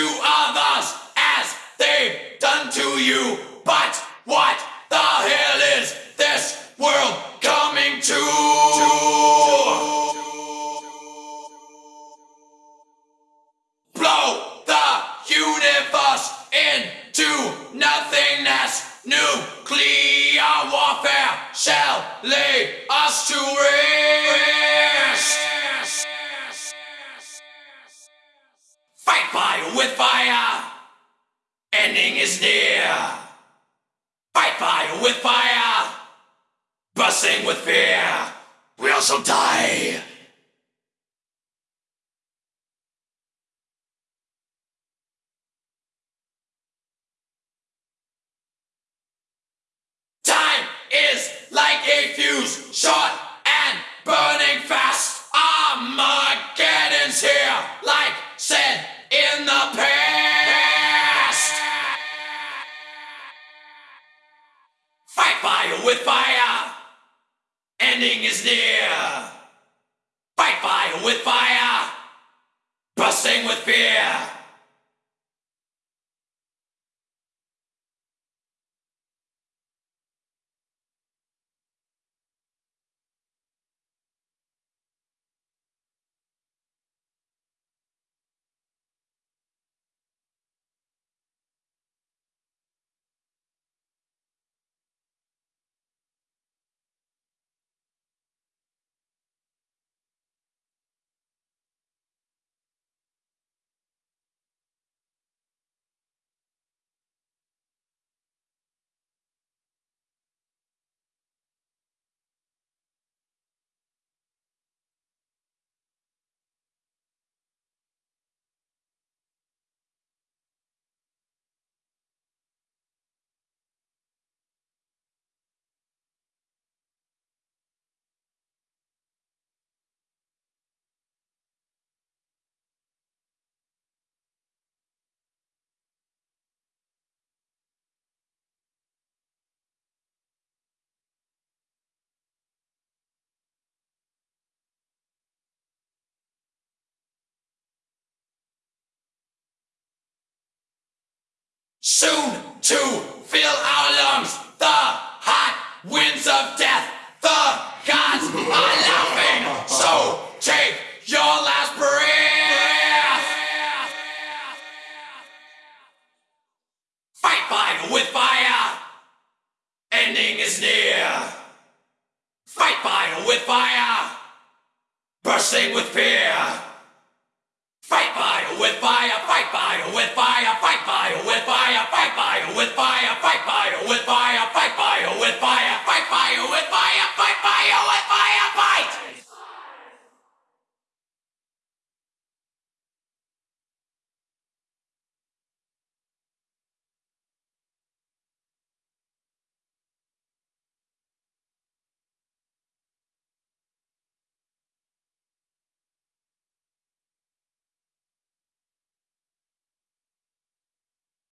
to others as they've done to you. But what the hell is this world coming to? Blow the universe into nothingness. Nuclear warfare shall lay us to rest. Fire with fire. Bursting with fear. We also die. Soon to fill our lungs the hot winds of death. The gods are laughing, so take your last breath. Fight fire with fire, ending is near. Fight fire with fire, bursting with fear. Fight fire with fire, fight fire with fire, fire with fire, fight fire with fire, fight fire with fire, fight fire